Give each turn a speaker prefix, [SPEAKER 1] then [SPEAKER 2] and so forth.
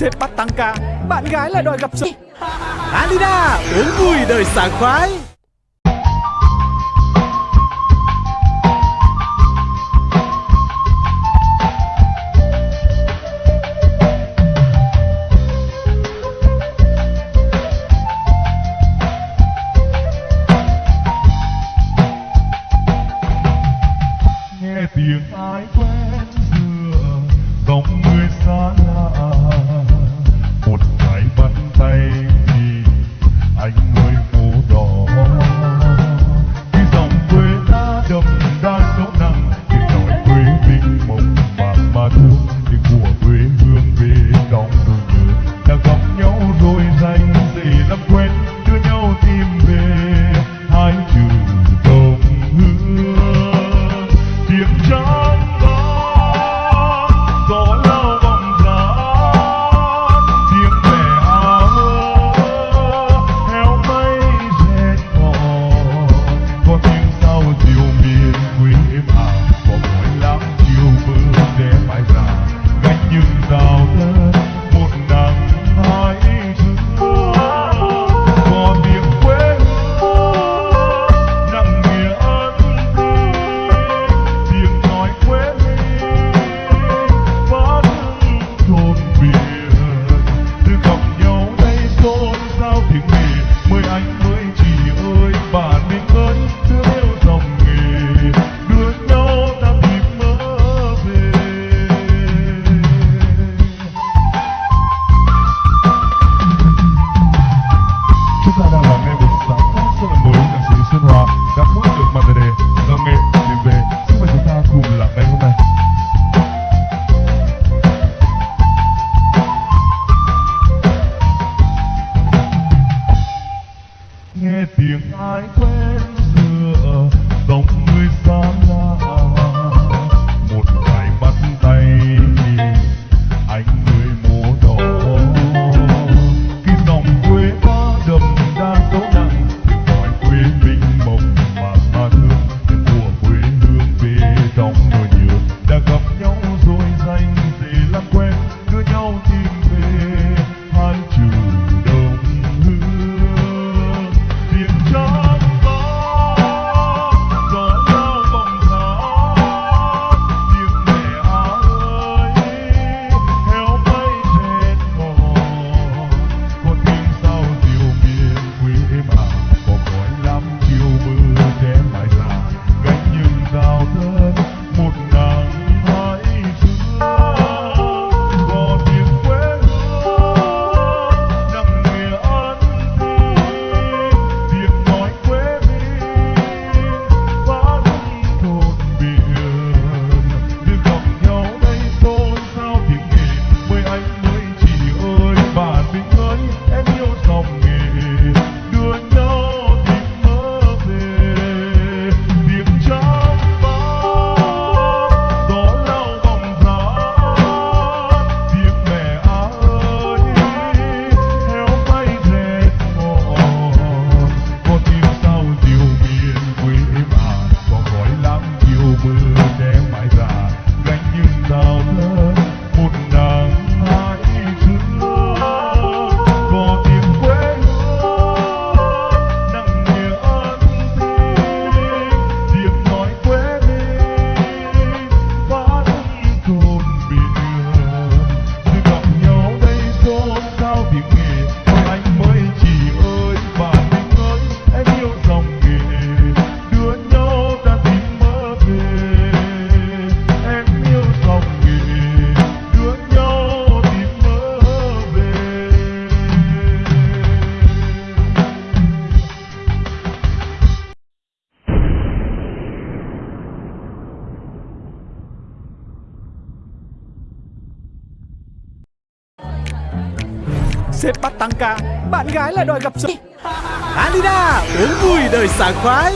[SPEAKER 1] Sếp bắt tăng ca. Bạn gái lại đòi gặp sếp Alina, uống vui đời sảng khoái.
[SPEAKER 2] Tiếng ai quên? you.
[SPEAKER 1] Sếp bắt tăng ca. Bạn gái lại đòi gặp sếp Alina, uống vui đời sảng khoái.